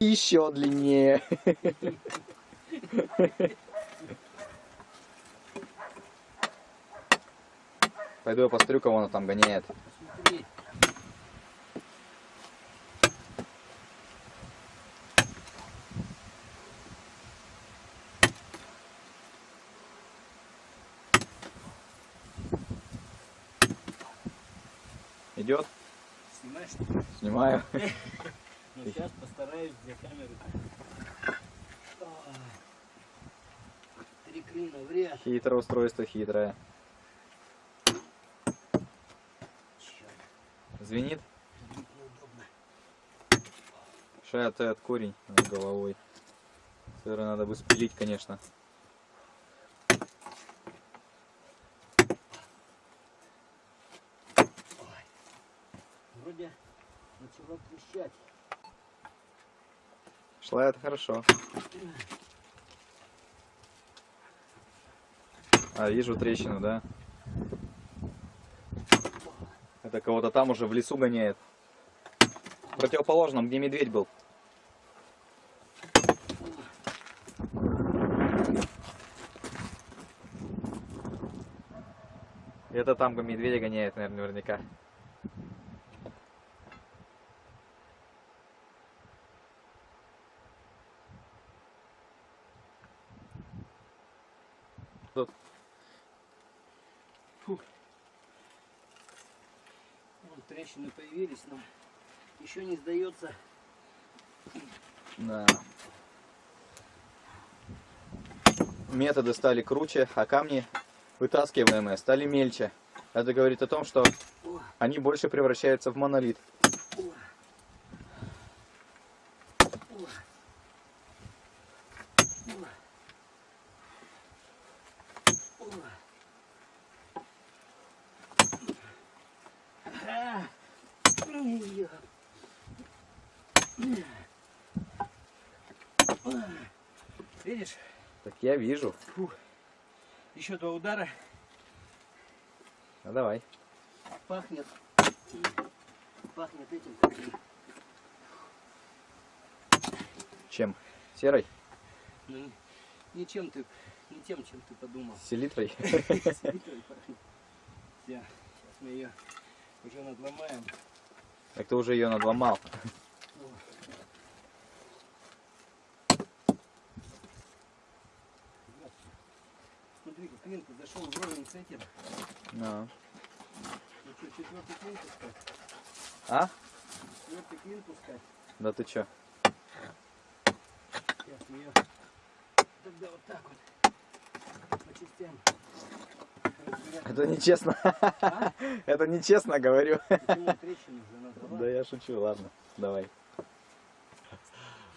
Еще длиннее. Пойду я посмотрю, кого она там гоняет. Идет? Снимаешь? Снимаю. Ну, сейчас постараюсь камеры. Ой. Три клина в ряд. Хитрое устройство, хитрое. Звенит? Шая от корень над головой. Сыра надо бы спилить, конечно. Шла это хорошо. А, вижу трещину, да? Это кого-то там уже в лесу гоняет. В противоположном, где медведь был. Это там медведя гоняет, наверное, наверняка. Тут Вон трещины появились, но еще не сдается. Да. Методы стали круче, а камни вытаскиваемые стали мельче. Это говорит о том, что они больше превращаются в монолит. о. О. О. О. А. Ой. Видишь, Так я вижу. Еще два удара Ну давай. пахнет, пахнет этим. Чем? Серой? Ну, не чем ты, не тем, чем ты подумал. Селитрой? Селитрой пахнет. Все, сейчас мы ее уже надломаем. Так ты уже ее надломал. Клин зашел вровень с этим. Ну. Ну что, четвертый клин пускать? А? Четвертый клин пускать. Да ты чё? Сейчас мы ее тогда вот так вот по частям. Это нечестно. А? Это нечестно, говорю. Да я шучу, ладно. Давай.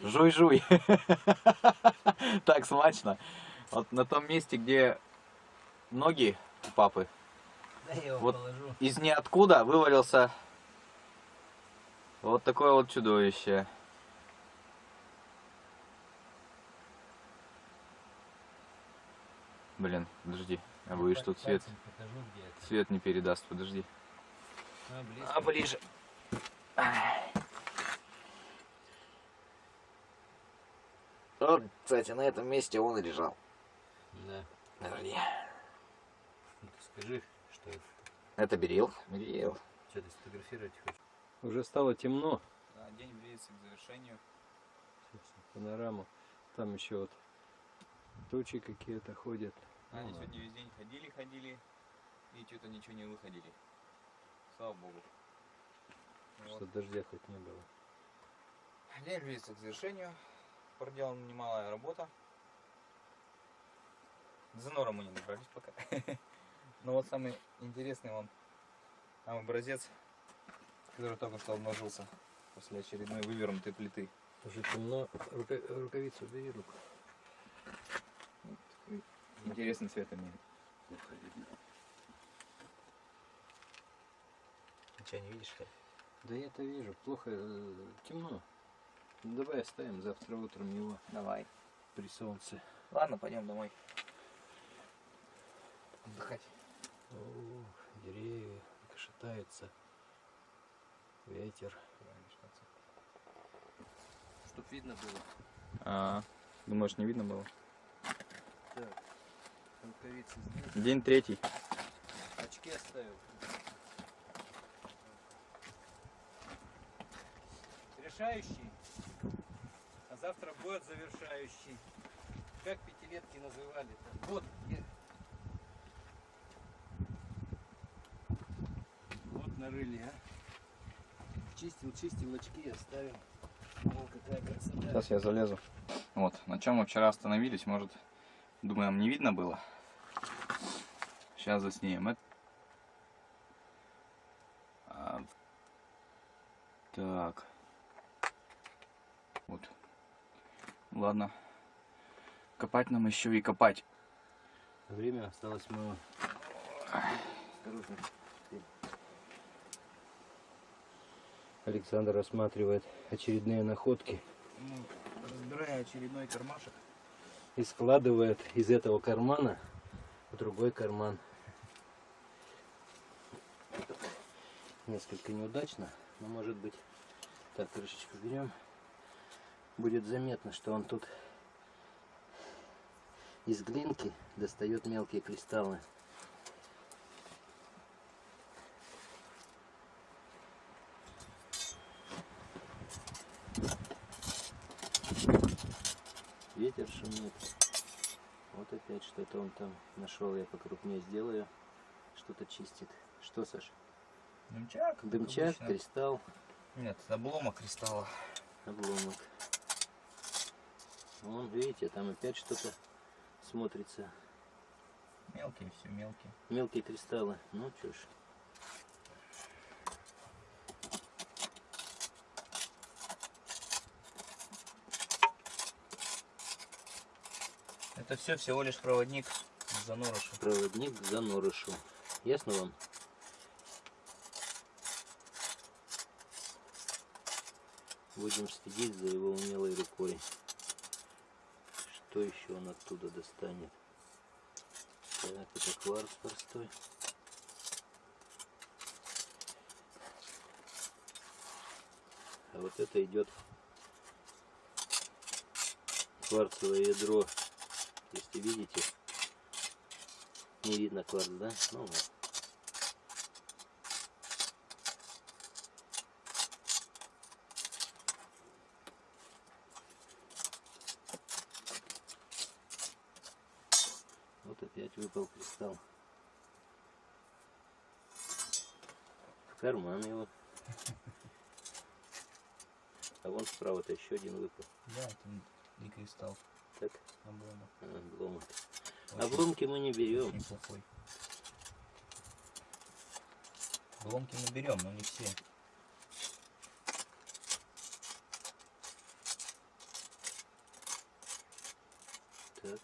Жуй-жуй. Так смачно. Вот на том месте, где ноги у папы, Да я его Вот. положу. из ниоткуда вывалился вот такое вот чудовище. Блин, подожди. А будешь тут свет, Пальцем покажу, свет не передаст, подожди. А, близко. А ближе. Вот, кстати, на этом месте он и лежал. Да. Подожди. Скажи, что это. Это берил? Берил. Что ты сфотографировать хочешь? Уже стало темно. Да, день близится к завершению. Панораму. Там еще вот тучи какие-то ходят. Они Ну, сегодня весь день ходили, ходили, и что-то ничего не выходили. Слава богу. Что дождя хоть не было. День близится к завершению. Проделана немалая работа. За нором мы не добрались пока. Но вот самый интересный вам там образец, который только что обнажился после очередной вывернутой плиты. Уже темно. Рука- рукавицу бери руку. Вот интересный цвет имеет. Ничего не видишь, что ли? Да я это вижу. Плохо. э, Темно. Ну, давай оставим завтра утром его Давай. при солнце. Ладно, пойдем домой. Отдыхать. О, деревья шатаются. Ветер. Что чтоб видно было. А, думаешь, не видно было? Так, рукавицы здесь. День третий. Очки оставил. Решающий, а завтра будет завершающий. Как пятилетки называли-то? Вот, где- вот нарыли, а. Чистил, чистил, очки оставил. Вон какая красота. Сейчас я залезу. Вот, на чем мы вчера остановились, может, думаем, не видно было? Сейчас заснимем. Это... А, Так. Вот. Ладно. Копать нам еще и копать. Время осталось мало. Осторожно. Александр рассматривает очередные находки Ну, разбирая очередной кармашек. и складывает из этого кармана в другой карман. Несколько неудачно, но может быть так крышечку берем. Будет заметно, что он тут из глинки достает мелкие кристаллы. Ветер шумит. Вот опять что-то он там нашел. Я покрупнее сделаю. Что-то чистит. Что, Саша? Дымчак? Дымчак, обычно. кристалл, Нет, обломок кристалла. обломок. Вон, видите, там опять что-то смотрится. Мелкие, все мелкие. Мелкие кристаллы. Ну, чё Это все всего лишь проводник к занорошу. Проводник к занорышу. Ясно вам? Будем следить за его умелой рукой. Что еще он оттуда достанет? Так, это кварц простой. А вот это идет кварцевое ядро. Если видите, не видно кварц, да? Ну вот. Вот опять выпал кристалл. В карман его. А вон справа-то еще один выпал. Да, это не кристалл, Так, обломок. а, обломок. Очень- Обломки мы не берем. Очень плохой. Обломки мы берем, но не все. Так,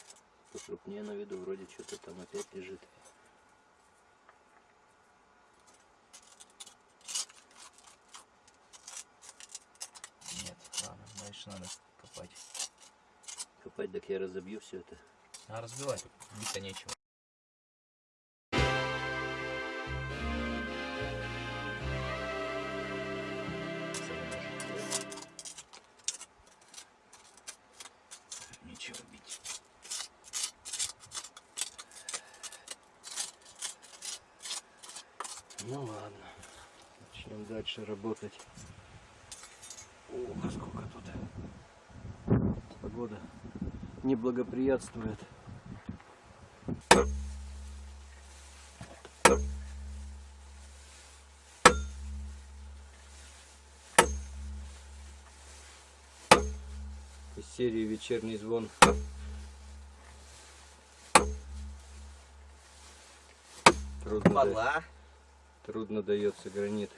покрупнее на виду, вроде что-то там опять лежит. Нет, ладно, дальше надо копать. Я разобью все это. А разбивать биться нечего. Нечего бить. Ну ладно, начнем дальше работать. Ох, сколько тут. Погода не благоприятствует. Из серии «Вечерний звон». Трудно, да- трудно дается гранит.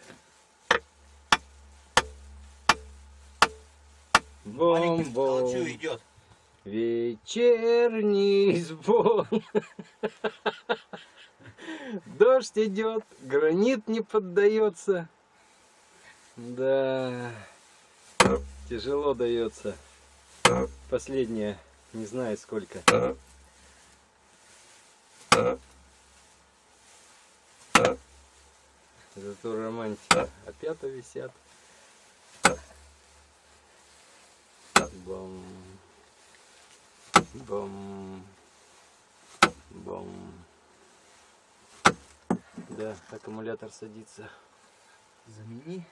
Бом-бом. толчу идет. Вечерний звон. Дождь идет, гранит не поддается. Да, тяжело дается. Последнее, не знаю сколько. Зато романтика. Опята висят. Бом. Бом. Бом. Да, аккумулятор садится. Замени.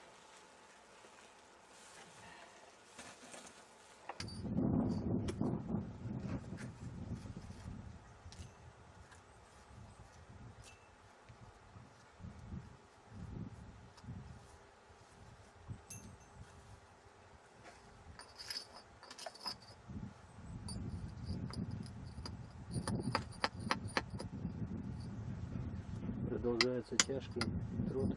Продолжается тяжкий труд.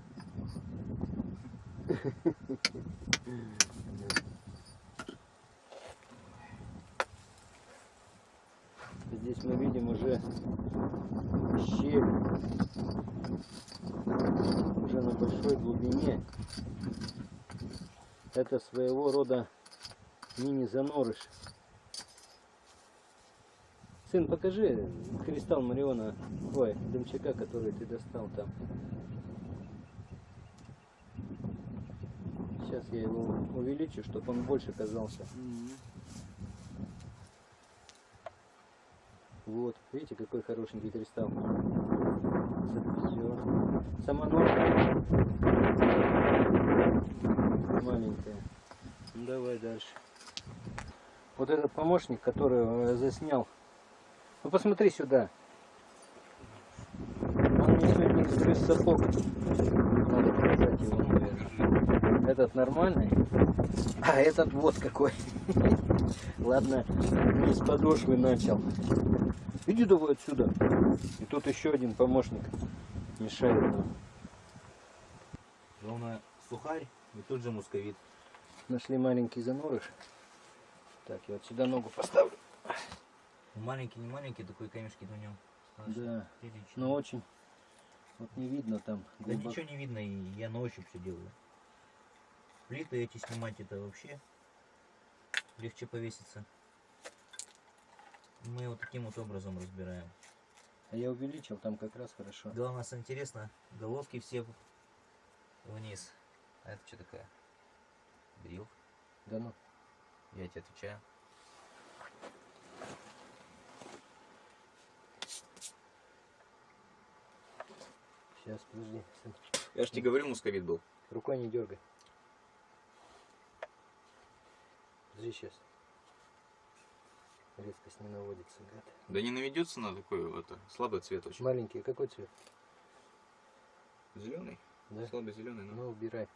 Здесь мы видим уже щель уже на большой глубине. Это своего рода мини-занорыш. Сын, покажи кристалл Мариона, ой, дымчака, который ты достал там. Сейчас я его увеличу, чтобы он больше казался. Вот, видите, какой хорошенький кристалл. Все. Сама ножка маленькая. Давай дальше. Вот этот помощник, который э, заснял. Ну посмотри сюда. Он мне сегодня грыз сапог. Надо показать его, наверное. Этот нормальный, а этот вот какой. Ладно, не с подошвы начал. Иди давай отсюда. И тут еще один помощник мешает нам. Главное сухарь и тут же мусковит. Нашли маленький занорыш. Так, я вот сюда ногу поставлю. Маленький, не маленький, такой камешки на нем. Да, Прилично. но очень. Вот не видно там. Да глубоко. ничего не видно, и я на ощупь все делаю. Плиты эти снимать это вообще легче повеситься. Мы вот таким вот образом разбираем. А я увеличил, там как раз хорошо. Главное, нас интересно, головки все вниз. А это что такое? Брил. Да ну. Я тебе отвечаю. Сейчас, подожди. Я же тебе говорил, мусковит был. Рукой не дергай. Подожди сейчас. Резкость не наводится, гад. Да не наведется на такой это слабый цвет очень. Маленький, какой цвет? Зеленый? Да? Слабый зеленый, ну. Ну, убирай.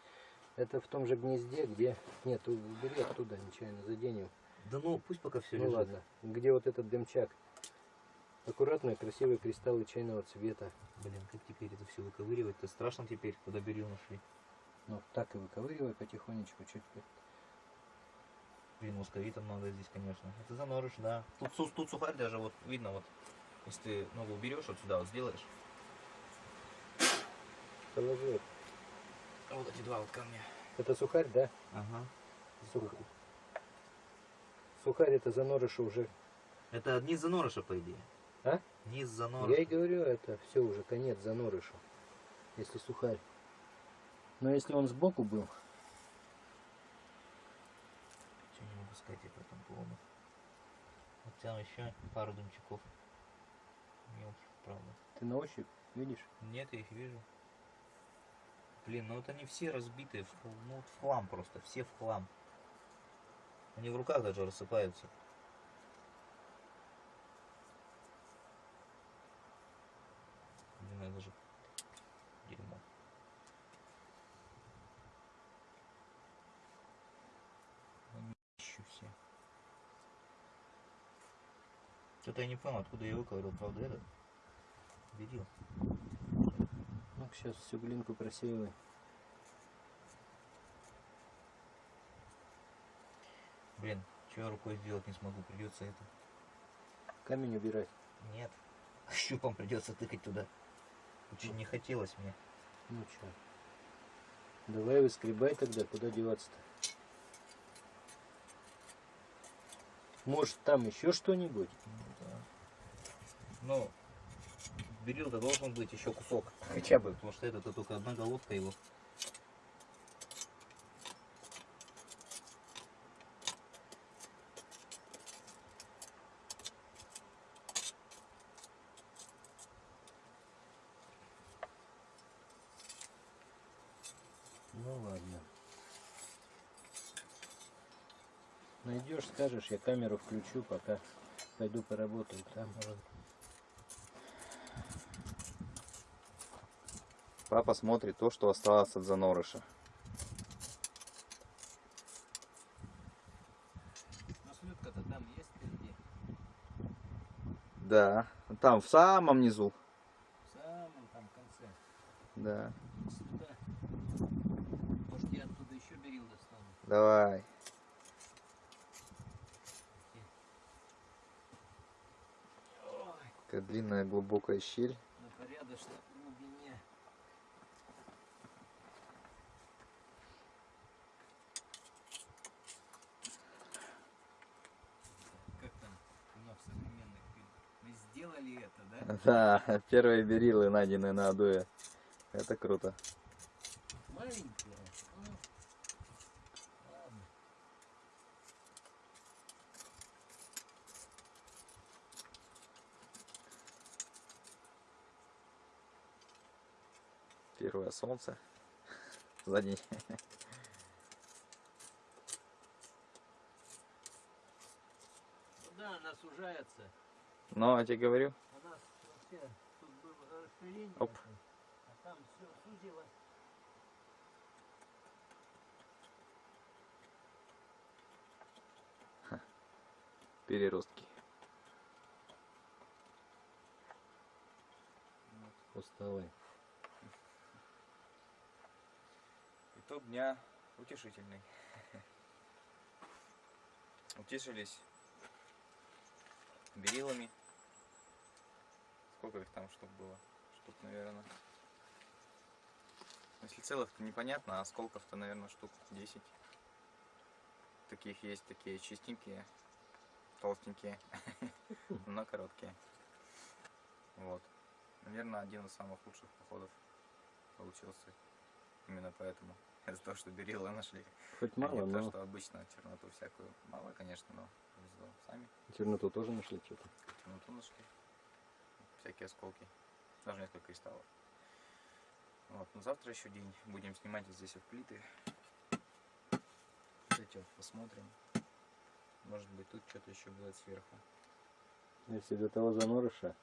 Это в том же гнезде, где... Нет, убери оттуда, нечаянно заденем. Да ну, пусть пока все ну ладно. Где вот этот дымчак. Аккуратные, красивые кристаллы чайного цвета. Блин, как теперь это все выковыривать-то? Страшно теперь, куда берил нашли. Ну, так и выковыривай потихонечку, чуть Блин, мусковита много здесь, конечно. Это занорыш, да. Тут, тут сухарь даже вот видно вот. Если ты ногу уберешь вот сюда, вот сделаешь. Положи. Вот эти два вот камня. Это сухарь, да? Ага. Сух- Сухарь это занорыша уже. Это низ занорыша, по идее. А? Низ Я занорыша. и говорю, это все уже конец занорышу. Если сухарь. Но если он сбоку был, Чего не могу сказать я по этому поводу. Вот там еще пару дымчаков. Мелких, правда. ты на ощупь видишь? Нет, я их вижу. Блин, ну вот они все разбитые, ну в хлам просто, все в хлам. Они в руках даже рассыпаются. Блин, это даже дерьмо. Они ищу все. Что-то я не понял, откуда я выковырил, правда, этот? Берил. Ну, сейчас всю глинку просеивай. Блин, что я рукой сделать не смогу, придется это. Камень убирать. Нет. Щупом придется тыкать туда. Очень не хотелось мне. Ну что? Давай выскребай тогда, куда деваться-то? Может там еще что-нибудь? Ну, да. Ну, берил-то должен быть еще кусок. Хотя бы, потому что это только одна головка его. Найдешь, скажешь, я камеру включу, пока пойду поработаю там. Папа смотрит то, что осталось от занорыша. Маслютка-то там есть впереди? Да, там в самом низу. В самом там конце. Да, Сюда. Может я оттуда еще берил достану? давай. Ой, Такая длинная глубокая щель. на порядочной глубине. Как там у нас современных? Мы сделали это, да? Да, первые берилы, найденные на Адуе. Это круто. Маленькие. Ну, ладно. Первое солнце. За день. Ну да, она сужается. Но, я тебе говорю, У нас вообще тут было расширение. Оп. А там все сузилось. переростки. Усталый. Итог дня утешительный. Утешились берилами. Сколько их там штук было? Штук, наверное. Если целых, то непонятно, а осколков-то, наверное, штук 10. Таких есть, такие чистенькие, толстенькие, но короткие. Вот. Наверное, один из самых лучших походов получился. Именно поэтому. Из-за того, что берилы нашли. Хоть А мало, не то, но что обычно черноту всякую. Мало, конечно, но повезло. Сами черноту тоже нашли что-то. черноту нашли. Всякие осколки. Даже несколько кристаллов. Вот, ну завтра еще день. Будем снимать вот здесь вот плиты. Вот эти вот посмотрим. Может быть тут что-то еще будет сверху. Если до того занорыша,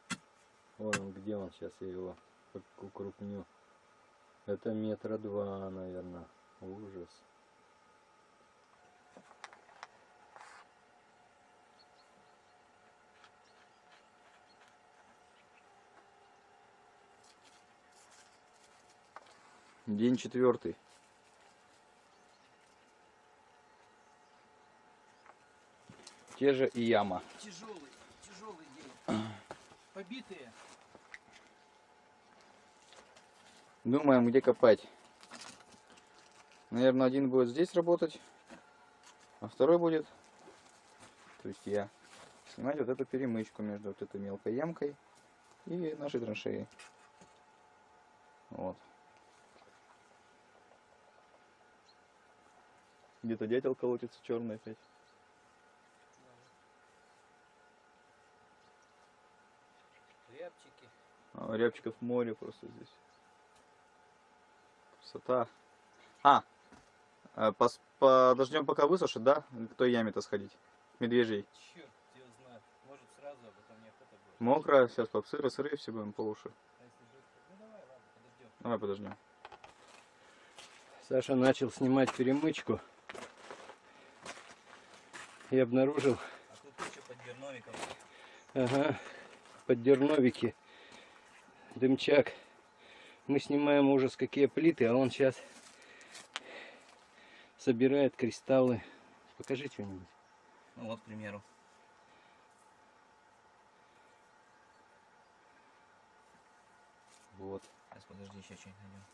вон он, где он сейчас, я его укрупню. Это метра два, наверное. Ужас. День четвертый. Те же и яма. Тяжелый, тяжелый день. Побитые. Думаем, где копать. Наверное, один будет здесь работать, а второй будет, то есть я, снимать вот эту перемычку между вот этой мелкой ямкой и нашей траншеей. Вот. Где-то дятел колотится черный опять. Рябчики. А, рябчиков море просто здесь. Красота. А, э, пос- подождем пока высушит, да? К той яме-то сходить. Медвежий. Черт его знает. Может сразу, а потом неохота будет. Мокро, сейчас по сыры, сыры все будем по уши. А? Ну давай, ладно, подождем. Давай подождем. Саша начал снимать перемычку и обнаружил, А тут куча поддерновиков. ага, под дерновики дымчак. Мы снимаем ужас какие плиты, а он сейчас собирает кристаллы. Покажи что-нибудь. Ну вот, к примеру. Вот. Сейчас подожди, еще что-нибудь найдем.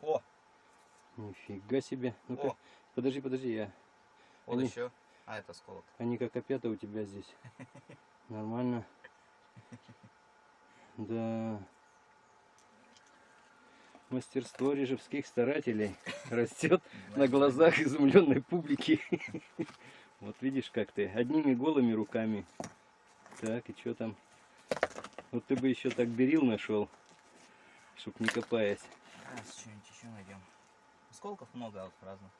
О, Нифига себе. О, подожди, подожди, я. вот Они- еще. А, это осколок. Они как опята у тебя здесь. Нормально. Да. Мастерство режевских старателей растет на глазах изумленной публики. Вот видишь, как ты. Одними голыми руками. Так, и что там? Вот ты бы еще так берил нашел, чтоб не копаясь. Сейчас что-нибудь еще найдем. Осколков много вот разных.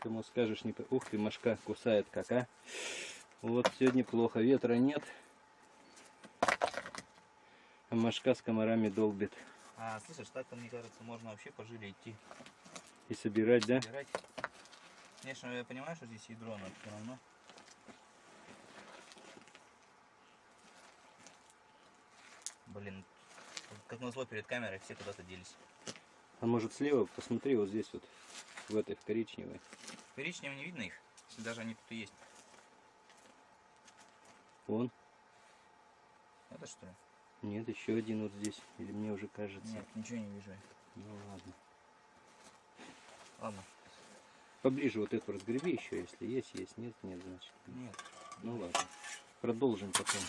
Кому скажешь, не... Ух ты, мошка кусает как, а? Вот сегодня плохо, ветра нет. А мошка с комарами долбит. А, слышишь, так-то, мне кажется, можно вообще по жиле идти. И собирать, да? Собирать. Конечно, я понимаю, что здесь ядро, но все равно. Блин, как назло перед камерой все куда-то делись. А может слева, посмотри, вот здесь вот, в этой, в коричневой. Коричневым не видно их, если даже они тут и есть. Вон. Это что ли? Нет, еще один вот здесь. Или мне уже кажется. Нет, ничего не вижу. Ну ладно. Ладно. Поближе вот эту разгреби еще, если есть, есть, нет, нет, значит. Нет. Ну ладно. Продолжим потом.